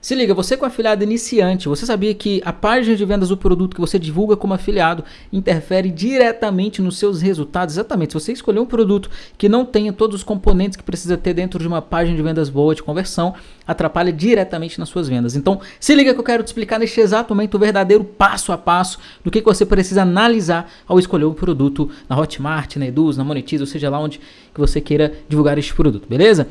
Se liga, você com afiliado iniciante, você sabia que a página de vendas do produto que você divulga como afiliado interfere diretamente nos seus resultados? Exatamente, se você escolher um produto que não tenha todos os componentes que precisa ter dentro de uma página de vendas boa de conversão, atrapalha diretamente nas suas vendas. Então, se liga que eu quero te explicar neste exato momento o verdadeiro passo a passo do que, você precisa analisar ao escolher um produto na Hotmart, na Eduz, na Monetize, ou seja lá onde que você queira divulgar este produto, beleza?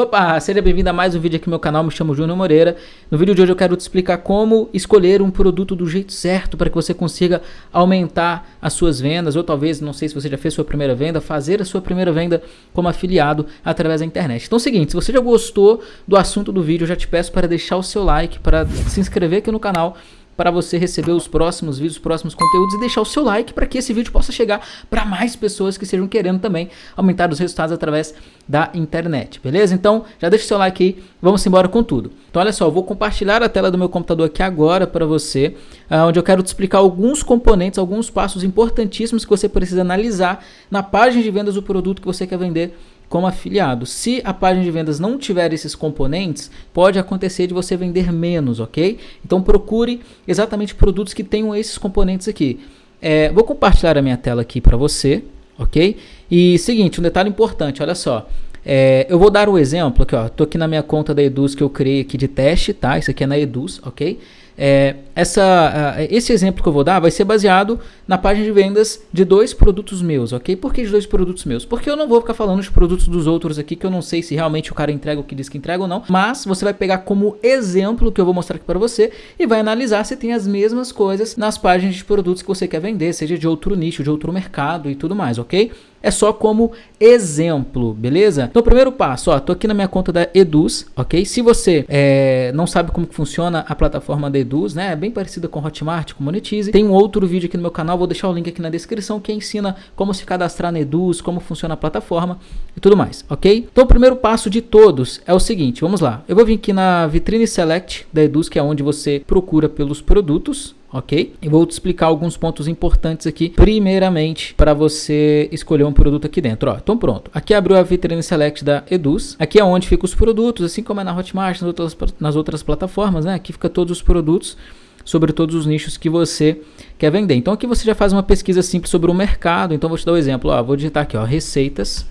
Opa, seja bem-vindo a mais um vídeo aqui no meu canal, me chamo Júnior Moreira. No vídeo de hoje eu quero te explicar como escolher um produto do jeito certo para que você consiga aumentar as suas vendas, ou talvez, não sei se você já fez sua primeira venda, fazer a sua primeira venda como afiliado através da internet. Então é o seguinte, se você já gostou do assunto do vídeo, eu já te peço para deixar o seu like, para se inscrever aqui no canal para você receber os próximos vídeos, os próximos conteúdos e deixar o seu like para que esse vídeo possa chegar para mais pessoas que estejam querendo também aumentar os resultados através da internet, beleza? Então já deixa o seu like aí, vamos embora com tudo. Então olha só, eu vou compartilhar a tela do meu computador aqui agora para você, uh, onde eu quero te explicar alguns componentes, alguns passos importantíssimos que você precisa analisar na página de vendas do produto que você quer vender como afiliado. Se a página de vendas não tiver esses componentes, pode acontecer de você vender menos, ok? Então procure exatamente produtos que tenham esses componentes aqui. É, vou compartilhar a minha tela aqui para você, ok? E seguinte, um detalhe importante, olha só. É, eu vou dar o um exemplo aqui, ó. Tô aqui na minha conta da Eduz que eu criei aqui de teste, tá? Isso aqui é na Eduz, ok? É, essa, esse exemplo que eu vou dar vai ser baseado na página de vendas de dois produtos meus, ok? Por que de dois produtos meus? Porque eu não vou ficar falando de produtos dos outros aqui, que eu não sei se realmente o cara entrega o que diz que entrega ou não, mas você vai pegar como exemplo que eu vou mostrar aqui para você e vai analisar se tem as mesmas coisas nas páginas de produtos que você quer vender, seja de outro nicho, de outro mercado e tudo mais, ok? É só como exemplo, beleza? Então, primeiro passo, ó, tô aqui na minha conta da Eduz, ok? Se você é, não sabe como que funciona a plataforma da Eduz, né? É bem parecida com Hotmart, com Monetize. Tem um outro vídeo aqui no meu canal, vou deixar o link aqui na descrição, que ensina como se cadastrar na Eduz, como funciona a plataforma e tudo mais, ok? Então, o primeiro passo de todos é o seguinte, vamos lá. Eu vou vir aqui na Vitrine Select da Eduz, que é onde você procura pelos produtos, ok? E vou te explicar alguns pontos importantes aqui, primeiramente, para você escolher um produto aqui dentro. Ó, então pronto, aqui abriu a vitrine select da Eduz, aqui é onde ficam os produtos, assim como é na Hotmart, nas outras, nas outras plataformas, né? Aqui fica todos os produtos sobre todos os nichos que você quer vender. Então aqui você já faz uma pesquisa simples sobre o mercado, então vou te dar um exemplo, ó, vou digitar aqui, ó, receitas,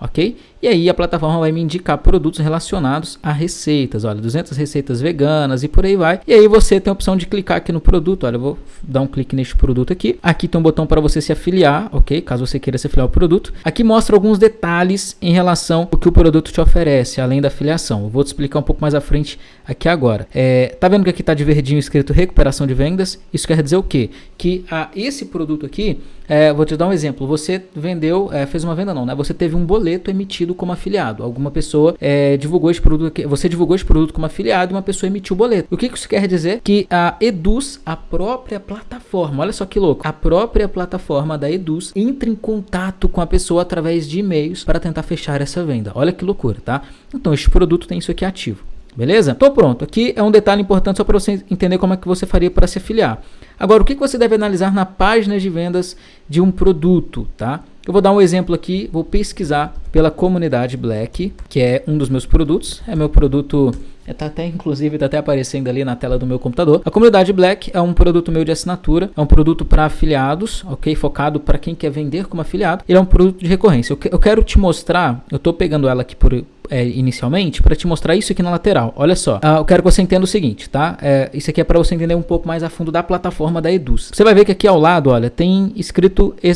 ok? E aí a plataforma vai me indicar produtos relacionados a receitas, olha, 200 receitas veganas e por aí vai. E aí você tem a opção de clicar aqui no produto, olha, eu vou dar um clique neste produto aqui. Aqui tem um botão para você se afiliar, ok? Caso você queira se afiliar ao produto. Aqui mostra alguns detalhes em relação ao que o produto te oferece, além da afiliação. Eu vou te explicar um pouco mais à frente aqui agora. É, tá vendo que aqui tá de verdinho escrito recuperação de vendas? Isso quer dizer o quê? Que a, ah, esse produto aqui, é, vou te dar um exemplo. Você vendeu, é, fez uma venda não, né? Você teve um boleto emitido como afiliado. Alguma pessoa é, divulgou esse produto, você divulgou esse produto como afiliado e uma pessoa emitiu o boleto. O que isso quer dizer? Que a Eduz, a própria plataforma, olha só que louco, a própria plataforma da Eduz entra em contato com a pessoa através de e-mails para tentar fechar essa venda. Olha que loucura, tá? Então este produto tem isso aqui ativo. Beleza? Tô pronto. Aqui é um detalhe importante só para você entender como é que você faria para se afiliar. Agora, o que você deve analisar na página de vendas de um produto, tá? Eu vou dar um exemplo aqui, vou pesquisar pela comunidade Black, que é um dos meus produtos, é meu produto, está até inclusive tá até aparecendo ali na tela do meu computador. A comunidade Black é um produto meu de assinatura, é um produto para afiliados, ok? Focado para quem quer vender como afiliado. Ele é um produto de recorrência. Eu, que, eu quero te mostrar, eu estou pegando ela aqui por é, inicialmente para te mostrar isso aqui na lateral. Olha só, ah, eu quero que você entenda o seguinte, tá? É, isso aqui é para você entender um pouco mais a fundo da plataforma da Eduz. Você vai ver que aqui ao lado, olha, tem escrito é,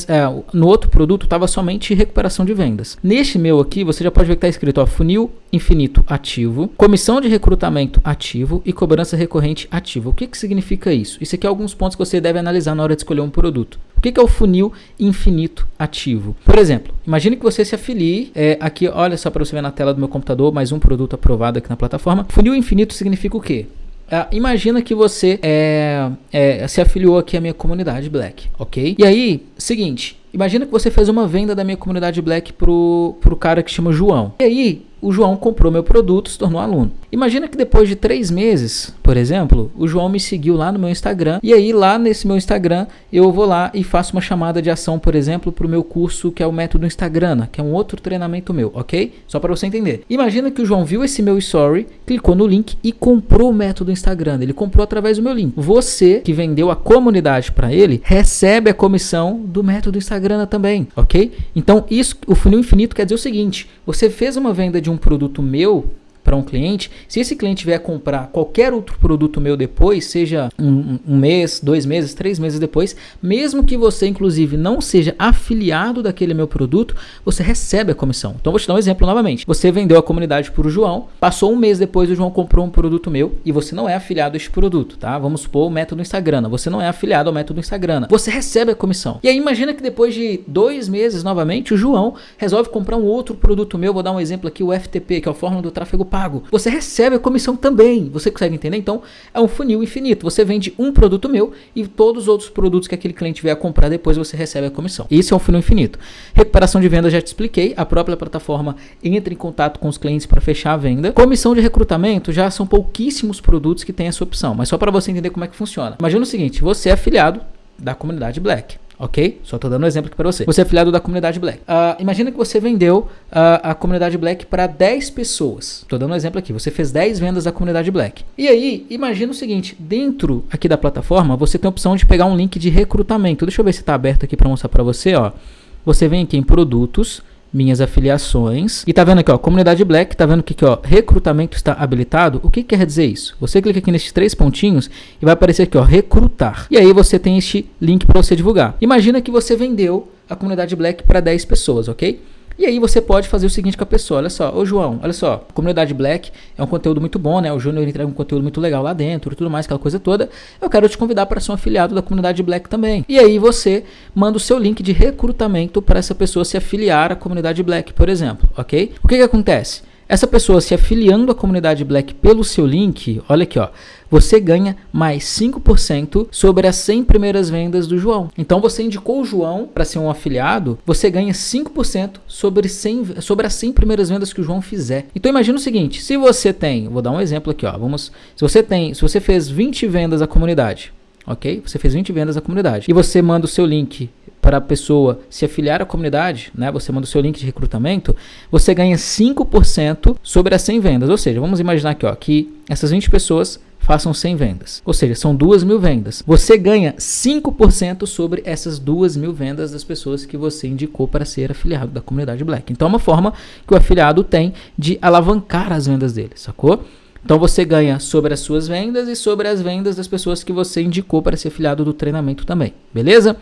no outro produto estava somente recuperação de vendas. Neste meu aqui, você já pode ver que está escrito ó, funil infinito ativo, comissão de recrutamento ativo e cobrança recorrente ativo. O que, que significa isso? Isso aqui é alguns pontos que você deve analisar na hora de escolher um produto. Que, que é o funil infinito ativo? Por exemplo, imagine que você se afilie é, aqui, olha só para você ver na tela do meu computador, mais um produto aprovado aqui na plataforma. Funil infinito significa o quê? Uh, imagina que você é, é, se afiliou aqui à minha comunidade Black, ok? E aí, seguinte, imagina que você fez uma venda da minha comunidade Black pro, pro cara que chama João. E aí, o João comprou meu produto, se tornou aluno. Imagina que depois de três meses, por exemplo, o João me seguiu lá no meu Instagram e aí lá nesse meu Instagram eu vou lá e faço uma chamada de ação, por exemplo, para o meu curso que é o método Instagram, que é um outro treinamento meu, ok? Só para você entender. Imagina que o João viu esse meu story, clicou no link e comprou o método Instagram. Ele comprou através do meu link. Você que vendeu a comunidade para ele recebe a comissão do método Instagram também, ok? Então isso, o funil infinito quer dizer o seguinte: você fez uma venda de um produto meu para um cliente, se esse cliente vier comprar qualquer outro produto meu depois, seja um, um, mês, dois meses, três meses depois, mesmo que você inclusive não seja afiliado daquele meu produto, você recebe a comissão. Então vou te dar um exemplo novamente. Você vendeu a comunidade para o João, passou um mês depois o João comprou um produto meu e você não é afiliado a este produto, tá? Vamos supor o método Instagram. Você não é afiliado ao método Instagram. Você recebe a comissão. E aí imagina que depois de dois meses novamente o João resolve comprar um outro produto meu. Vou dar um exemplo aqui, o FTP, que é o Fórmula do Tráfego pago. Você recebe a comissão também. Você consegue entender? Então, é um funil infinito. Você vende um produto meu e todos os outros produtos que aquele cliente vier a comprar depois você recebe a comissão. Isso é um funil infinito. Recuperação de venda já te expliquei. A própria plataforma entra em contato com os clientes para fechar a venda. Comissão de recrutamento já são pouquíssimos produtos que têm essa opção, mas só para você entender como é que funciona. Imagina o seguinte, você é afiliado da comunidade Black ok? Só estou dando um exemplo aqui para você. Você é afiliado da comunidade Black. Uh, imagina que você vendeu uh, a comunidade Black para 10 pessoas. Estou dando um exemplo aqui. Você fez 10 vendas da comunidade Black. E aí, imagina o seguinte: dentro aqui da plataforma, você tem a opção de pegar um link de recrutamento. Deixa eu ver se está aberto aqui para mostrar para você. Ó. Você vem aqui em produtos minhas afiliações. E tá vendo aqui, ó, comunidade black, tá vendo que aqui, ó, recrutamento está habilitado. O que quer dizer isso? Você clica aqui nesses três pontinhos e vai aparecer aqui, ó, recrutar. E aí você tem este link para você divulgar. Imagina que você vendeu a comunidade black para 10 pessoas, ok? E aí você pode fazer o seguinte com a pessoa, olha só, ô João, olha só, comunidade Black é um conteúdo muito bom, né? O Júnior entrega um conteúdo muito legal lá dentro e tudo mais, aquela coisa toda. Eu quero te convidar para ser um afiliado da comunidade Black também. E aí você manda o seu link de recrutamento para essa pessoa se afiliar à comunidade Black, por exemplo, ok? O que que acontece? Essa pessoa se afiliando à comunidade Black pelo seu link, olha aqui, ó, você ganha mais 5% sobre as 100 primeiras vendas do João. Então você indicou o João para ser um afiliado, você ganha 5% sobre, 100, sobre as 100 primeiras vendas que o João fizer. Então imagina o seguinte, se você tem, vou dar um exemplo aqui, ó, vamos, se você tem, se você fez 20 vendas à comunidade, ok? Você fez 20 vendas à comunidade e você manda o seu link para a pessoa se afiliar à comunidade, né? Você manda o seu link de recrutamento, você ganha 5% sobre as 100 vendas. Ou seja, vamos imaginar aqui, ó, que essas 20 pessoas façam 100 vendas. Ou seja, são 2 mil vendas. Você ganha 5% sobre essas 2 mil vendas das pessoas que você indicou para ser afiliado da comunidade Black. Então é uma forma que o afiliado tem de alavancar as vendas dele, sacou? Então você ganha sobre as suas vendas e sobre as vendas das pessoas que você indicou para ser afiliado do treinamento também, beleza?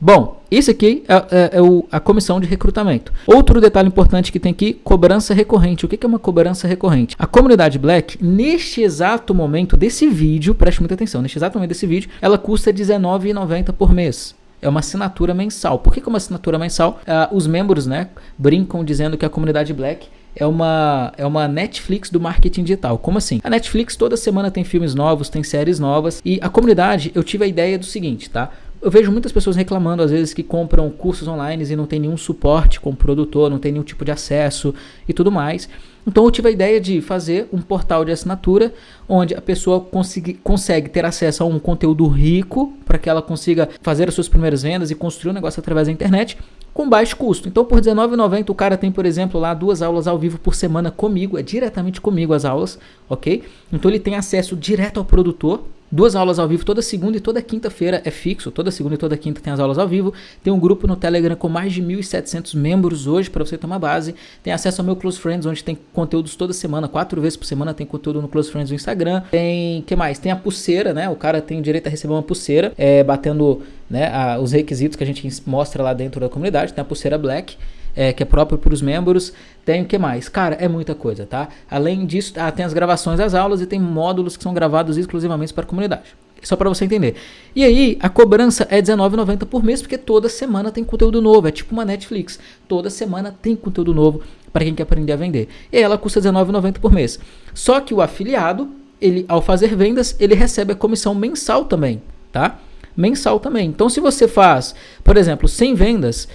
Bom, isso aqui é, é, é o, a comissão de recrutamento. Outro detalhe importante que tem aqui, cobrança recorrente. O que é uma cobrança recorrente? A comunidade Black, neste exato momento desse vídeo, preste muita atenção, neste exato momento desse vídeo, ela custa R$19,90 por mês é uma assinatura mensal. Por que, que é uma assinatura mensal? Uh, os membros né, brincam dizendo que a comunidade Black é uma, é uma Netflix do marketing digital. Como assim? A Netflix toda semana tem filmes novos, tem séries novas. E a comunidade, eu tive a ideia do seguinte, tá? Eu vejo muitas pessoas reclamando, às vezes, que compram cursos online e não tem nenhum suporte como produtor, não tem nenhum tipo de acesso e tudo mais. Então eu tive a ideia de fazer um portal de assinatura onde a pessoa consiga, consegue ter acesso a um conteúdo rico para que ela consiga fazer as suas primeiras vendas e construir um negócio através da internet com baixo custo. Então por R$19,90 o cara tem, por exemplo, lá duas aulas ao vivo por semana comigo, é diretamente comigo as aulas, ok? Então ele tem acesso direto ao produtor Duas aulas ao vivo toda segunda e toda quinta-feira é fixo. Toda segunda e toda quinta tem as aulas ao vivo. Tem um grupo no Telegram com mais de 1.700 membros hoje para você uma base. Tem acesso ao meu Close Friends, onde tem conteúdos toda semana, quatro vezes por semana tem conteúdo no Close Friends do Instagram. Tem, que mais? Tem a pulseira, né? O cara tem direito a receber uma pulseira, é, batendo né, a, os requisitos que a gente mostra lá dentro da comunidade. Tem a pulseira Black é, que é próprio para os membros. Tem o que mais? Cara, é muita coisa, tá? Além disso, ah, tem as gravações das aulas e tem módulos que são gravados exclusivamente para a comunidade. Só para você entender. E aí, a cobrança é R$19,90 por mês, porque toda semana tem conteúdo novo. É tipo uma Netflix. Toda semana tem conteúdo novo para quem quer aprender a vender. E ela custa R$19,90 por mês. Só que o afiliado, ele, ao fazer vendas, ele recebe a comissão mensal também, tá? Mensal também. Então, se você faz, por exemplo, 100 vendas,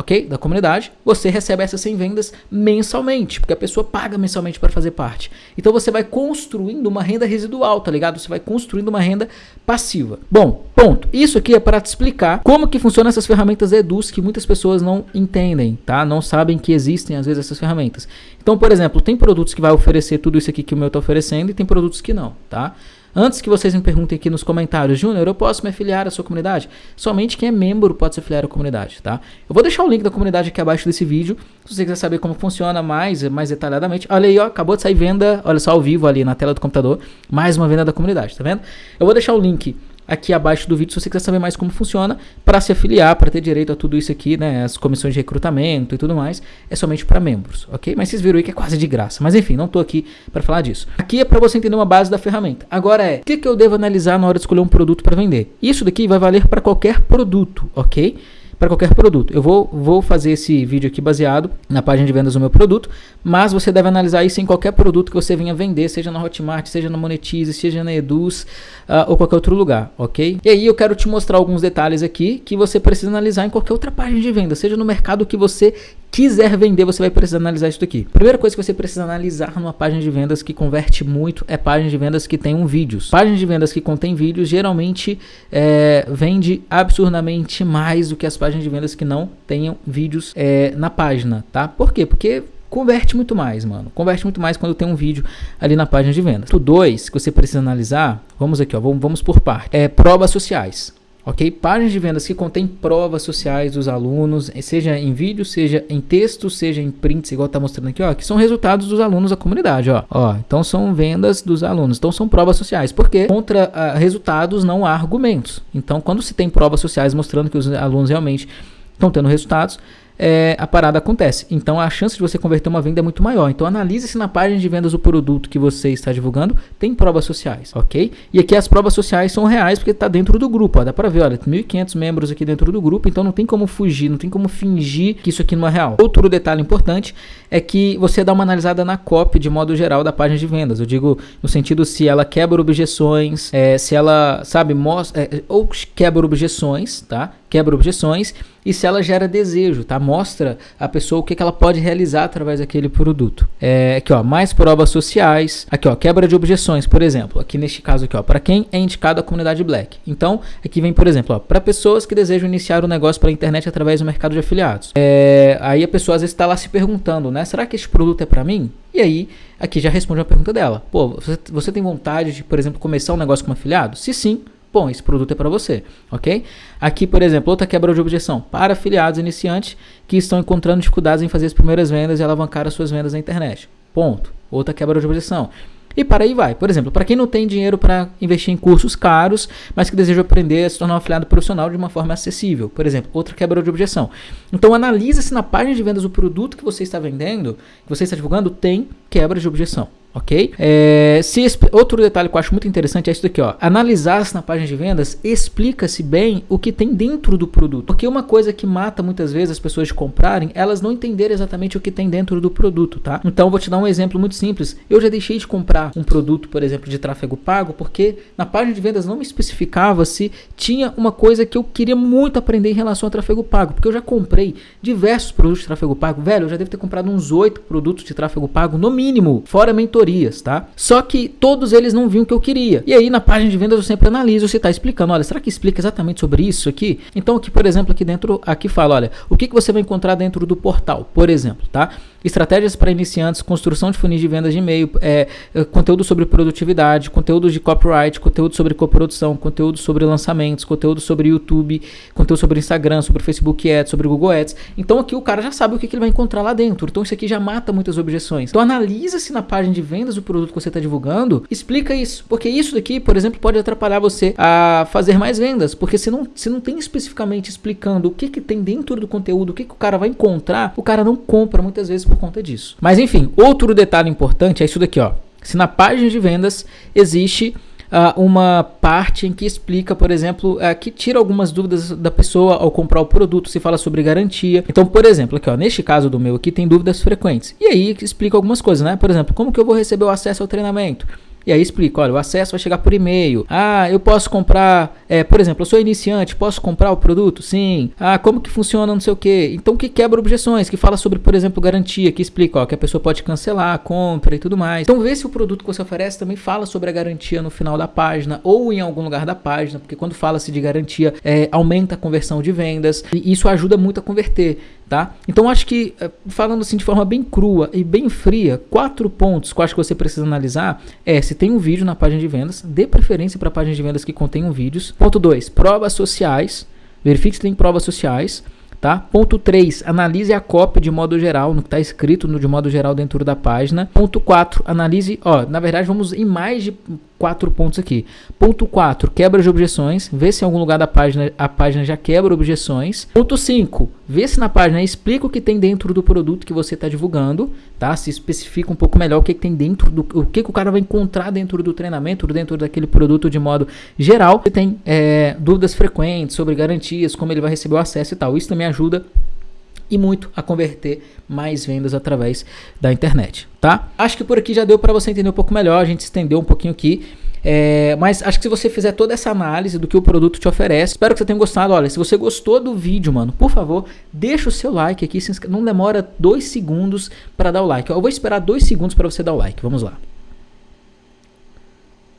ok? Da comunidade, você recebe essas 100 vendas mensalmente, porque a pessoa paga mensalmente para fazer parte. Então você vai construindo uma renda residual, tá ligado? Você vai construindo uma renda passiva. Bom, ponto. Isso aqui é para te explicar como que funcionam essas ferramentas Eduz que muitas pessoas não entendem, tá? Não sabem que existem às vezes essas ferramentas. Então, por exemplo, tem produtos que vai oferecer tudo isso aqui que o meu está oferecendo e tem produtos que não, tá? Antes que vocês me perguntem aqui nos comentários, Júnior, eu posso me afiliar à sua comunidade? Somente quem é membro pode se afiliar à comunidade, tá? Eu vou deixar o link da comunidade aqui abaixo desse vídeo, se você quiser saber como funciona mais, mais detalhadamente. Olha aí, ó, acabou de sair venda, olha só ao vivo ali na tela do computador, mais uma venda da comunidade, tá vendo? Eu vou deixar o link aqui abaixo do vídeo se você quiser saber mais como funciona para se afiliar, para ter direito a tudo isso aqui, né, as comissões de recrutamento e tudo mais, é somente para membros, ok? Mas vocês viram aí que é quase de graça. Mas enfim, não estou aqui para falar disso. Aqui é para você entender uma base da ferramenta. Agora é, o que, que eu devo analisar na hora de escolher um produto para vender? Isso daqui vai valer para qualquer produto, ok? Para qualquer produto. Eu vou, vou fazer esse vídeo aqui baseado na página de vendas do meu produto, mas você deve analisar isso em qualquer produto que você venha vender, seja na Hotmart, seja na Monetize, seja na Eduz uh, ou qualquer outro lugar, ok? E aí eu quero te mostrar alguns detalhes aqui que você precisa analisar em qualquer outra página de venda, seja no mercado que você quiser vender, você vai precisar analisar isso daqui. Primeira coisa que você precisa analisar numa página de vendas que converte muito é página de vendas que tem um vídeos. Página de vendas que contém vídeos geralmente é, vende absurdamente mais do que as páginas de vendas que não tenham vídeos é, na página, tá? Por quê? Porque converte muito mais, mano. Converte muito mais quando tem um vídeo ali na página de vendas. O 2 que você precisa analisar, vamos aqui, ó, vamos, vamos por parte. É provas sociais ok? Páginas de vendas que contém provas sociais dos alunos, seja em vídeo, seja em texto, seja em prints, igual tá mostrando aqui, ó, que são resultados dos alunos da comunidade, ó. ó então são vendas dos alunos, então são provas sociais, porque contra uh, resultados não há argumentos. Então, quando se tem provas sociais mostrando que os alunos realmente estão tendo resultados, é, a parada acontece. Então a chance de você converter uma venda é muito maior. Então analise se na página de vendas do produto que você está divulgando tem provas sociais, ok? E aqui as provas sociais são reais porque está dentro do grupo. Ó, dá para ver, olha, 1.500 membros aqui dentro do grupo, então não tem como fugir, não tem como fingir que isso aqui não é real. Outro detalhe importante é que você dá uma analisada na copy de modo geral da página de vendas. Eu digo no sentido se ela quebra objeções, é, se ela, sabe, mostra, é, ou quebra objeções, tá? Quebra objeções e se ela gera desejo, tá? Mostra a pessoa o que, que ela pode realizar através daquele produto. É, aqui, ó, mais provas sociais. Aqui, ó, quebra de objeções, por exemplo. Aqui neste caso aqui, ó, para quem é indicado a comunidade Black. Então, aqui vem, por exemplo, ó, para pessoas que desejam iniciar o um negócio pela internet através do mercado de afiliados. É, aí a pessoa às vezes está lá se perguntando, né? Será que este produto é para mim? E aí, aqui já responde uma pergunta dela. Pô, você, você tem vontade de, por exemplo, começar um negócio como afiliado? Se sim, bom, esse produto é para você, ok? Aqui, por exemplo, outra quebra de objeção para afiliados iniciantes que estão encontrando dificuldades em fazer as primeiras vendas e alavancar as suas vendas na internet. Ponto. Outra quebra de objeção. E para aí vai. Por exemplo, para quem não tem dinheiro para investir em cursos caros, mas que deseja aprender a se tornar um afiliado profissional de uma forma acessível. Por exemplo, outra quebra de objeção. Então analisa se na página de vendas do produto que você está vendendo, que você está divulgando, tem quebra de objeção ok? É, se outro detalhe que eu acho muito interessante é isso daqui, ó. Analisar-se na página de vendas explica-se bem o que tem dentro do produto. Porque uma coisa que mata muitas vezes as pessoas de comprarem, elas não entenderem exatamente o que tem dentro do produto, tá? Então vou te dar um exemplo muito simples. Eu já deixei de comprar um produto, por exemplo, de tráfego pago, porque na página de vendas não me especificava se tinha uma coisa que eu queria muito aprender em relação a tráfego pago, porque eu já comprei diversos produtos de tráfego pago. Velho, eu já devo ter comprado uns oito produtos de tráfego pago no mínimo, fora mentoria mentorias, tá? Só que todos eles não viam o que eu queria. E aí na página de vendas eu sempre analiso se está explicando, olha, será que explica exatamente sobre isso aqui? Então aqui, por exemplo, aqui dentro, aqui fala, olha, o que, que você vai encontrar dentro do portal, por exemplo, tá? Estratégias para iniciantes, construção de funis de vendas de e-mail, é, é, conteúdo sobre produtividade, conteúdo de copyright, conteúdo sobre coprodução, conteúdo sobre lançamentos, conteúdo sobre YouTube, conteúdo sobre Instagram, sobre Facebook Ads, sobre Google Ads. Então aqui o cara já sabe o que, que ele vai encontrar lá dentro. Então isso aqui já mata muitas objeções. Então analisa se na página de vendas do produto que você está divulgando, explica isso. Porque isso daqui, por exemplo, pode atrapalhar você a fazer mais vendas. Porque se não, se não tem especificamente explicando o que, que tem dentro do conteúdo, o que, que o cara vai encontrar, o cara não compra muitas vezes por conta disso. Mas enfim, outro detalhe importante é isso daqui, ó. Se na página de vendas existe uh, uma parte em que explica, por exemplo, uh, que tira algumas dúvidas da pessoa ao comprar o produto, se fala sobre garantia. Então, por exemplo, aqui, ó, neste caso do meu aqui tem dúvidas frequentes. E aí explica algumas coisas, né? Por exemplo, como que eu vou receber o acesso ao treinamento? E aí explica, olha, o acesso vai chegar por e-mail. Ah, eu posso comprar, é, por exemplo, eu sou iniciante, posso comprar o produto? Sim. Ah, como que funciona, não sei o que. Então que quebra objeções, que fala sobre, por exemplo, garantia, que explica, ó, que a pessoa pode cancelar a compra e tudo mais. Então vê se o produto que você oferece também fala sobre a garantia no final da página ou em algum lugar da página, porque quando fala-se de garantia, é, aumenta a conversão de vendas e isso ajuda muito a converter. Tá? Então acho que, eh, falando assim de forma bem crua e bem fria, quatro pontos que eu acho que você precisa analisar é se tem um vídeo na página de vendas, dê preferência para páginas de vendas que contenham vídeos. Ponto 2, provas sociais, verifique se tem provas sociais. Tá? Ponto 3, analise a cópia de modo geral, no que está escrito no de modo geral dentro da página. Ponto 4, analise, ó, na verdade vamos em mais de quatro pontos aqui. Ponto 4, quebra de objeções. Vê se em algum lugar da página a página já quebra objeções. Ponto 5, vê se na página explica o que tem dentro do produto que você está divulgando, tá? Se especifica um pouco melhor o que, que tem dentro do o que, que o cara vai encontrar dentro do treinamento, dentro daquele produto de modo geral. Você tem é, dúvidas frequentes sobre garantias, como ele vai receber o acesso e tal. Isso também ajuda e muito a converter mais vendas através da internet, tá? Acho que por aqui já deu para você entender um pouco melhor, a gente estendeu um pouquinho aqui. É, mas acho que se você fizer toda essa análise do que o produto te oferece, espero que você tenha gostado. Olha, se você gostou do vídeo, mano, por favor, deixa o seu like aqui. Não demora dois segundos para dar o like. Eu vou esperar dois segundos para você dar o like. Vamos lá.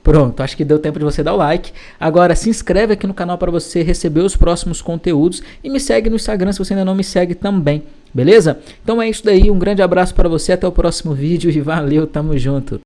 Pronto, acho que deu tempo de você dar o like. Agora se inscreve aqui no canal para você receber os próximos conteúdos e me segue no Instagram se você ainda não me segue também, beleza? Então é isso daí, um grande abraço para você, até o próximo vídeo e valeu, tamo junto.